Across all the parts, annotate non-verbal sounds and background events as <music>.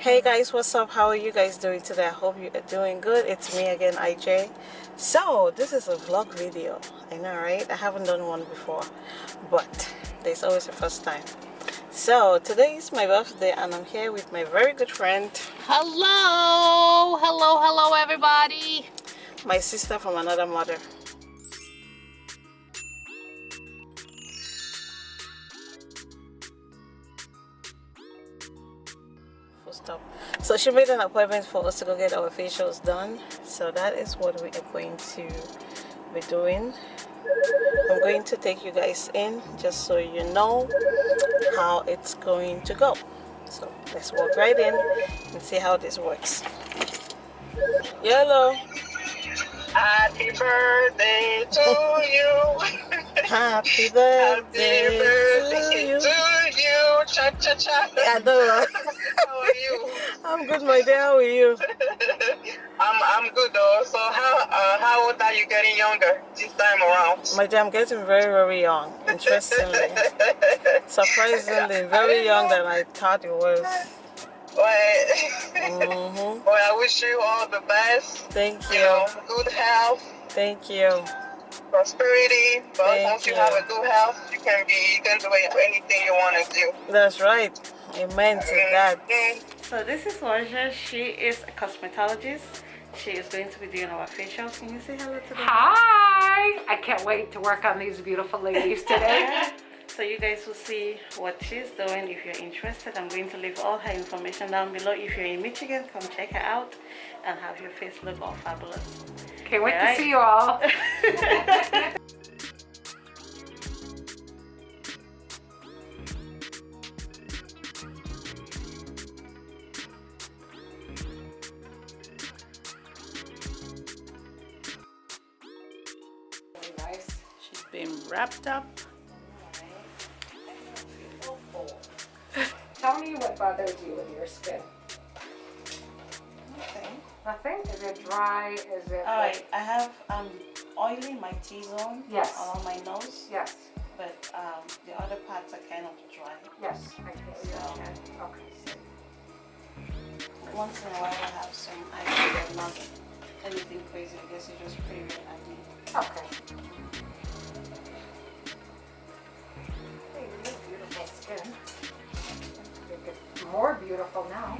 hey guys what's up? How are you guys doing today? I hope you are doing good. It's me again ij so this is a vlog video. I know right? I haven't done one before but there's always a first time. So today is my birthday and i'm here with my very good friend. Hello! Hello hello everybody! My sister from another mother so she made an appointment for us to go get our facials done. So that is what we are going to be doing. I'm going to take you guys in just so you know how it's going to go. So let's walk right in and see how this works. Yellow. Happy birthday to you. <laughs> Happy birthday, happy birthday to you, to you. Cha, cha, cha. Yeah, I know how are you I'm good my dear. How are you? <laughs> I'm I'm good though. So how uh, how old are you getting younger this time around? My dear I'm getting very very young interestingly. <laughs> Surprisingly very young than I thought it was. Well, <laughs> mm -hmm. well I wish you all the best. Thank you, you. know, good health. Thank you. Prosperity. But thank once you. you. have a good health you can be you can do anything you want to do. That's right. Amen to mm-hmm. that. Mm-hmm. So this is Warja she is a cosmetologist. She is going to be doing our facials can you say hello to them? Hi! I can't wait to work on these beautiful ladies today. <laughs> So you guys will see what she's doing. If you're interested i'm going to leave all her information down below. If you're in michigan come check her out and have your face look all fabulous. Can't wait to see you all <laughs> Nothing? Is it dry? Is it? Alright, I have um oil in my T-zone. Yes. On my nose. Yes. But um the other parts are kind of dry. Yes. I can see So- that. Okay. Once in a while I have some acne, but not anything crazy. I guess it's just pretty red acne. Okay. Hey, you have beautiful skin. Make it more beautiful now.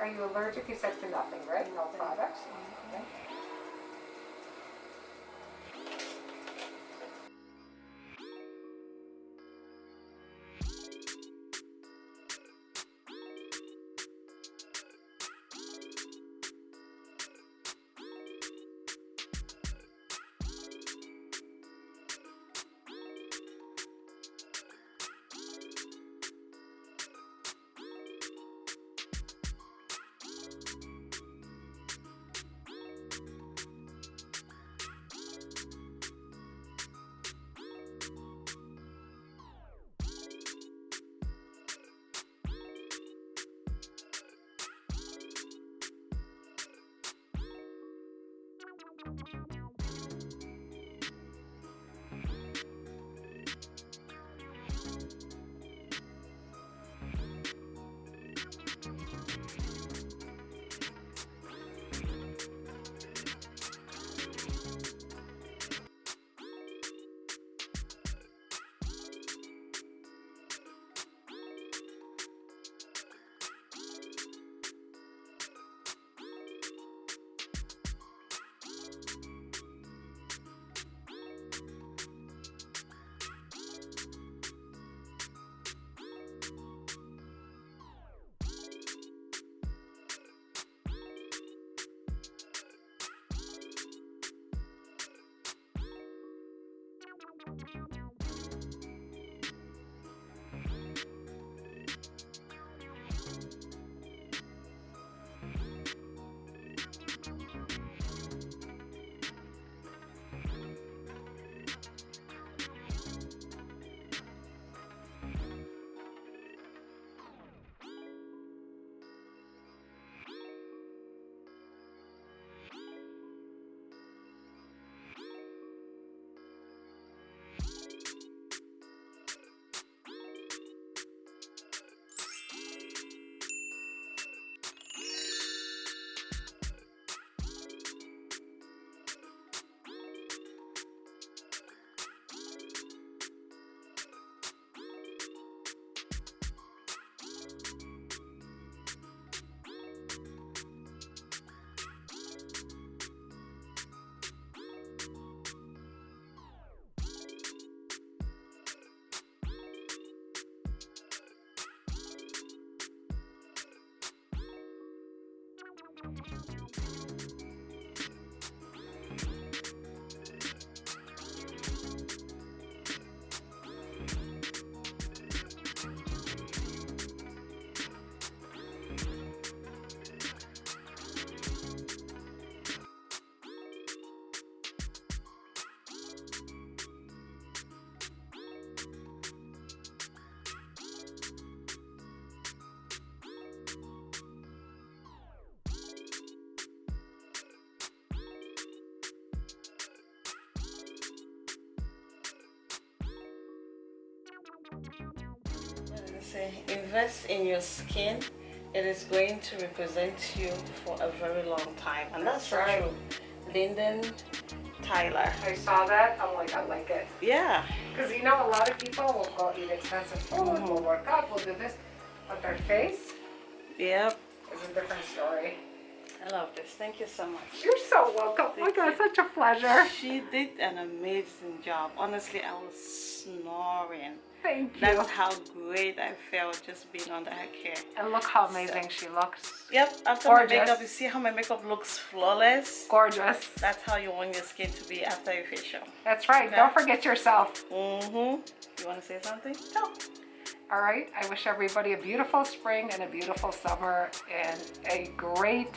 Are you allergic? You said to nothing, right? No products? Mm-hmm. Okay. Invest in your skin it is going to represent you for a very long time and that's, That's right. true Lyndon Tyler I saw that. I'm like, I like it. yeah Because you know, a lot of people will go eat expensive food, Mm-hmm. will work out, will do this, but their face yep is a different story. I love this thank you so much You're so welcome. Oh my God, such a pleasure. she did an amazing job honestly I was snoring Thank you. that's how great I felt just being under her care And look how amazing she looks. Yep, after Gorgeous. my makeup, you see how my makeup looks flawless? Gorgeous. That's how you want your skin to be after your facial. That's right. Don't forget yourself. Mm-hmm. You want to say something? No. All right. I wish everybody a beautiful spring and a beautiful summer and a great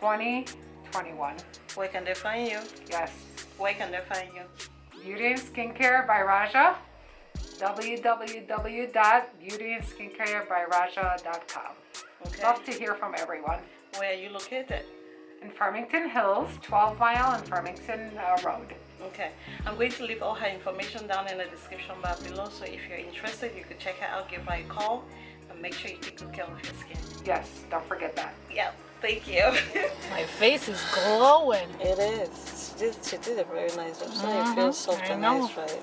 2021. Where can they find you? Yes. Where can they find you? Beauty and Skincare by Raja. www.beautyandskincare.byraja.com. Okay. Love to hear from everyone. Where are you located? In Farmington Hills, 12 mile and Farmington uh, Road. Okay. I'm going to leave all her information down in the description bar below. So if you're interested, you could check her out, give her a call, and make sure you take good care of your skin. Yes, don't forget that. Yep. Thank you. <laughs> My face is glowing. it is. She did, she did a very nice job. So it Mhm, feels soft I and know. nice, right?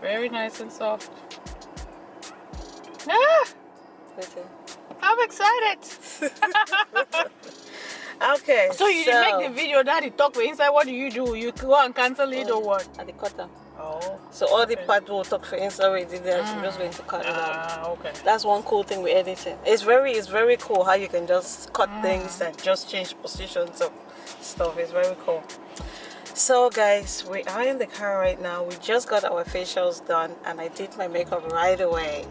Very nice and soft. Ah, Listen. I'm excited. <laughs> Okay. So you didn't make the video that he talk for inside. What do you do? You go and cancel it or what? At the cutter. Oh. So all the part we'll talk for Insta already there. I'm just going to cut it out. Ah, okay. That's one cool thing with editing. It's very it's very cool how you can just cut things and just change positions of stuff. It's very cool. So guys, we are in the car right now. We just got our facials done and I did my makeup right away.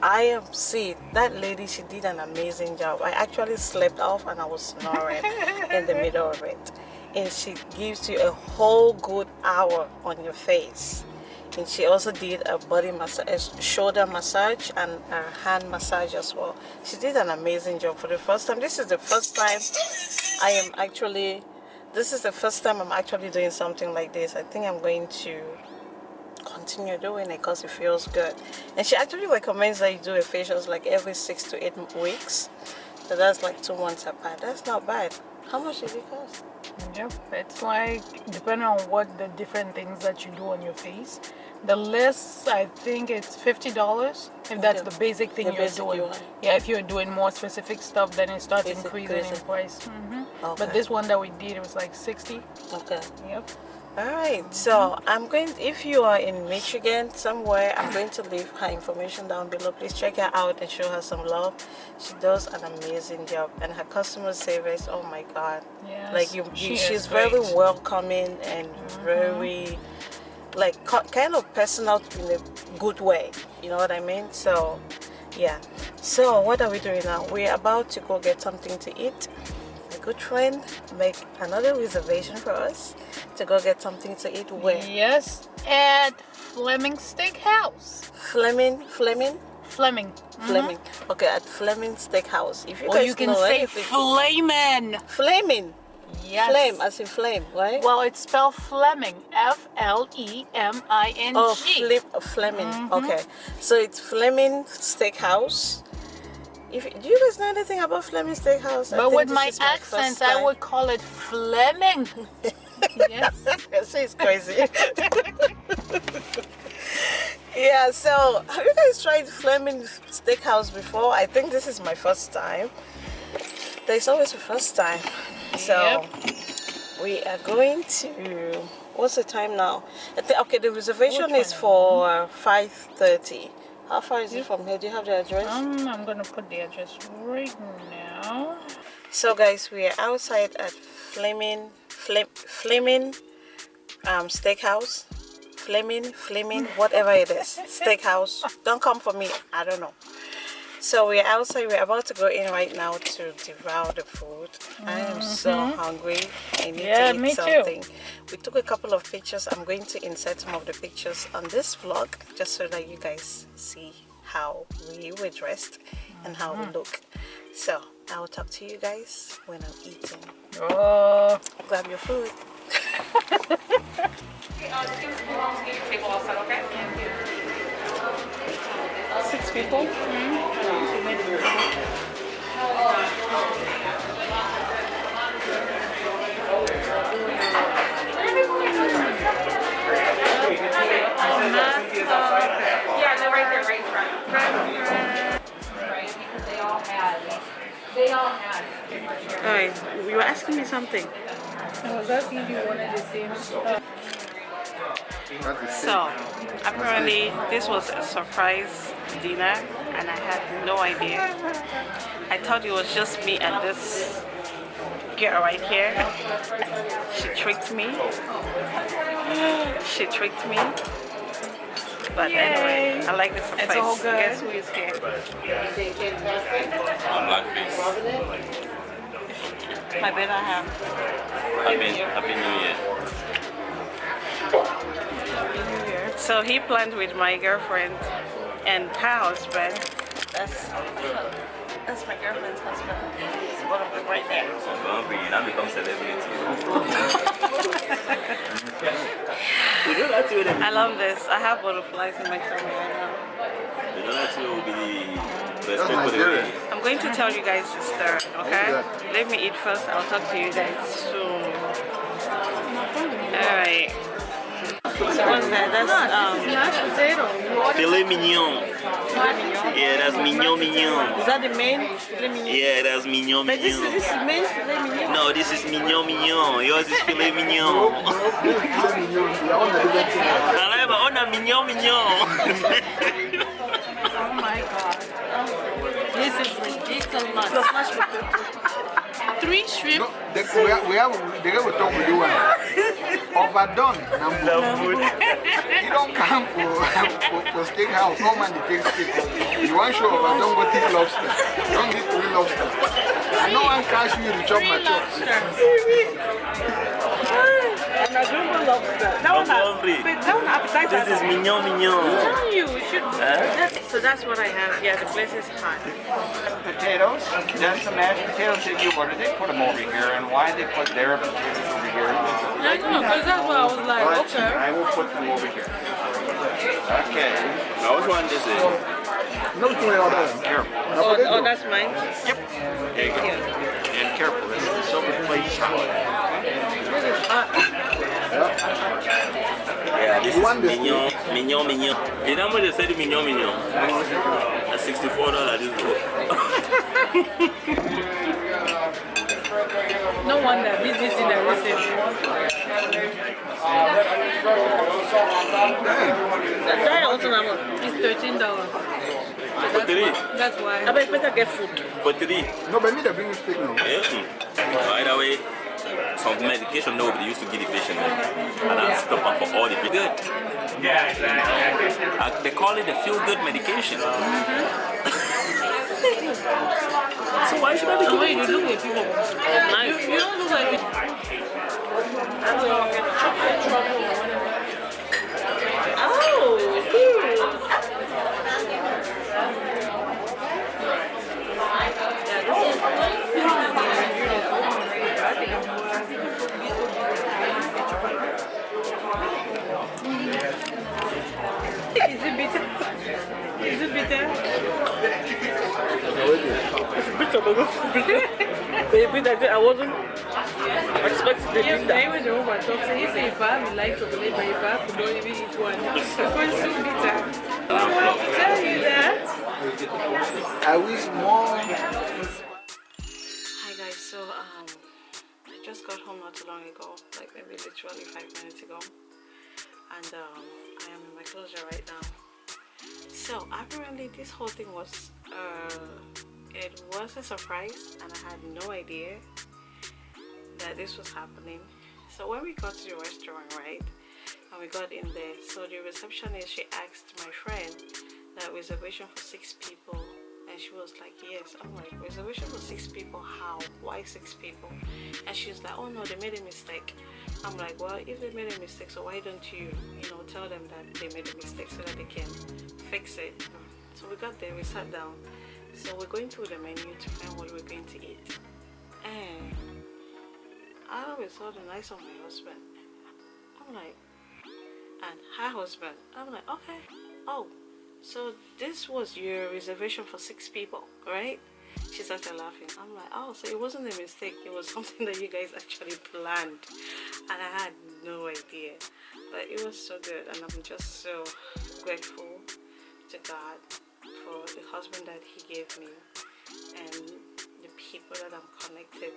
I am see that lady she did an amazing job. I actually slept off and I was snoring <laughs> in the middle of it. And she gives you a whole good hour on your face and she also did a body massage shoulder massage and a hand massage as well she did an amazing job for the first time this is the first time i am actually this is the first time i'm actually doing something like this. I think i'm going to continue doing it because it feels good. And she actually recommends that you do a facials like every six to eight weeks. So that's like two months apart. That's not bad. How much did it cost? Yep. It's like depending on what the different things that you do on your face. The list, I think it's fifty dollars if that's the basic thing The you're basic doing. you. Yeah, if you're doing more specific stuff, then it starts Basic, increasing in basic. price. hmm Okay. But this one that we did, it was like sixty. okay Yep. All right, so I'm going. If you are in Michigan somewhere, I'm going to leave her information down below. Please check her out and show her some love. She does an amazing job, and her customer service. Oh my God! Yes, like you, you is she's very welcoming and very, like kind of personal in a good way. You know what I mean? So, yeah. So what are we doing now? We're about to go get something to eat a good friend make another reservation for us to go get something to eat where Yes, at Fleming Steakhouse. Fleming Fleming Fleming. Mm-hmm. Fleming okay at Fleming Steakhouse if you Or guys you can know say Fleming. Flamin. Yes. flame as in flame right Well, it's spelled Fleming. F L E M I N G. oh flip oh, Fleming mm-hmm. okay so it's Fleming Steakhouse if do you guys know anything about Fleming Steakhouse But with my is accent, I would call it Fleming. <laughs> yes. She's crazy. <laughs> yeah, so have you guys tried Fleming Steakhouse before? I think this is my first time. There's always a first time. So we are going to what's the time now? Okay, the reservation is for uh, 5.30. How far is it from here? Do you have the address? Um, I'm gonna put the address right now. So guys, we are outside at Fleming, Flem, Fleming um, Steakhouse. Fleming, Fleming, whatever it is. <laughs> Steakhouse. Don't come for me. I don't know. So we're outside. We're about to go in right now to devour the food. I am so hungry. I need Mm-hmm. Yeah, to eat me too. something. We took a couple of pictures. I'm going to insert some of the pictures on this vlog just so that you guys see how we were dressed and how Mm-hmm. we look. So I will talk to you guys when I'm eating. Oh, Grab your food. six people? Yeah, they're right there, right in front. Right, because they all had, they all had. Alright, you were asking me something. I was asking if you wanted the same stuff. So, apparently this was a surprise dinner and I had no idea. I thought it was just me and this girl right here. She tricked me. She tricked me. But anyway, I like the surprise. It's all good. Guess who is here? I'm blackface. My better half. Happy, happy New Year. So he planned with my girlfriend and her husband. That's that's my girlfriend's husband. It's one of them right there. You now become celebrity. you know that will I love this. I have butterflies in my tummy right now. You know that will be the best That's people Nigeria. I'm going to tell you guys the story, okay? Let me eat first. I'll talk to you guys soon. Alright. What's that? That's um. Filet mignon. Yeah, that's mignon mignon. is that the main filet mignon? Yeah, that's mignon But this is mignon. this is main filet mignon. No, this is mignon mignon. Yours is filet mignon. My own mignon mignon. Oh my god. This is ridiculous. Three shrimp. No, the, we have, we have, the guy we talk with you, <laughs> overdone. Nambu. You don't come for, for, for steakhouse, come and take steak. You want show overdone, go take lobster. Don't eat three lobster. I know one cash you to chop my chops. And I don't know lobster. That I'm one has- hungry. but that one appetizer. This is mignon mignon. telling you, we should. Huh? That's, so that's what I have. Yeah, the place is hot. potatoes, then some mashed potatoes that you ordered, they put them over here, and why they put their potatoes over here? I know, because that's what I was like, Well, okay. I will put them over here. Okay, Now which one this is? No, it's my order. here, Oh, oh that's mine. yep, there you go. And careful, this is a silver plate salad. Yeah, this You is want this mignon, mignon, mignon. You know how much they said mignon, mignon? At sixty-four dollars this book. <laughs> No wonder this in the recipe. That also number. It's thirteen dollars. For three, That's why. I bet better get food. for three. No, but me, they bring me steak now. Yeah. mm. By the way, some medication nobody used to give the patient, and I stop up for all the good. Yeah, exactly. they call it the feel-good medication. So why should I be The way it you to look at people. You, you don't look like oh, Is it bitter? Is it bitter? It's bitter, Baby, that I wasn't expecting the Yeah, bitter. maybe the woman talks. He say if I have like chocolate, but I to don't even eat one. Because it's so bitter. I'll tell you that. I wish more. Hi guys, so um, I just got home not too long ago, like maybe literally five minutes ago, and um, I am in my closure right now. So apparently this whole thing was, uh, it was a surprise, and I had no idea that this was happening. So when we got to the restaurant, right, and we got in there, so the receptionist she asked my friend that reservation for six people she was like yes. I'm like reservation for six people? How? Why six people? And she was like oh no they made a mistake. I'm like well if they made a mistake so why don't you you know tell them that they made a mistake so that they can fix it? So we got there we sat down. So we're going through the menu to find what we're going to eat. And i always saw the nice of my husband. I'm like and her husband? I'm like okay. Oh so this was your reservation for six people right? She started laughing. I'm like oh so it wasn't a mistake. It was <laughs> something that you guys actually planned. And i had no idea. But it was so good. And i'm just so grateful to god for the husband that he gave me and the people that i'm connected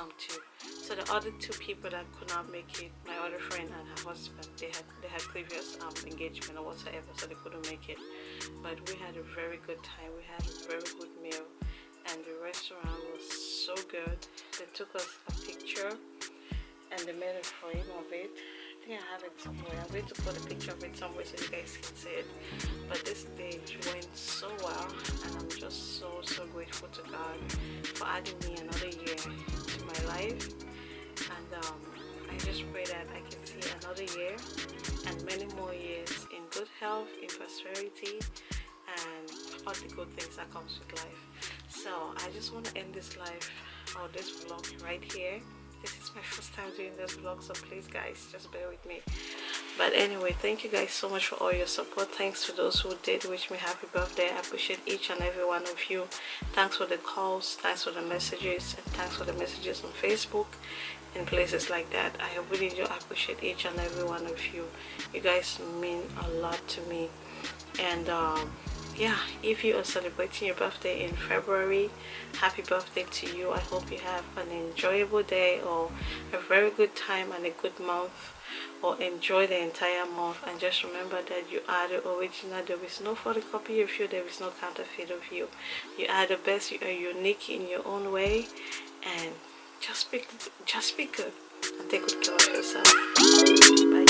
um to so the other two people that could not make it my other friend and her husband they had they had previous um engagement or whatever so they couldn't make it. But we had a very good time. We had a very good meal. And the restaurant was so good. They took us a picture and they made a frame of it think I have it somewhere. I'm going to put a picture of it somewhere so you guys can see it. But this stage went so well and I'm just so so grateful to God for adding me another year to my life and um, I just pray that I can see another year and many more years in good health, in prosperity and all the good things that comes with life. So I just want to end this life or this vlog right here this is my first time doing this vlog so please guys just bear with me. But anyway thank you guys so much for all your support. Thanks to those who did wish me happy birthday. I appreciate each and every one of you. Thanks for the calls thanks for the messages and thanks for the messages on facebook and places like that. I really do appreciate each and every one of you. You guys mean a lot to me. And um yeah if you are celebrating your birthday in february happy birthday to you. I hope you have an enjoyable day or a very good time and a good month or enjoy the entire month. And just remember that you are the original. There is no photocopy of you. There is no counterfeit of you. You are the best. You are unique in your own way. And just be just be good and take good care of yourself. Bye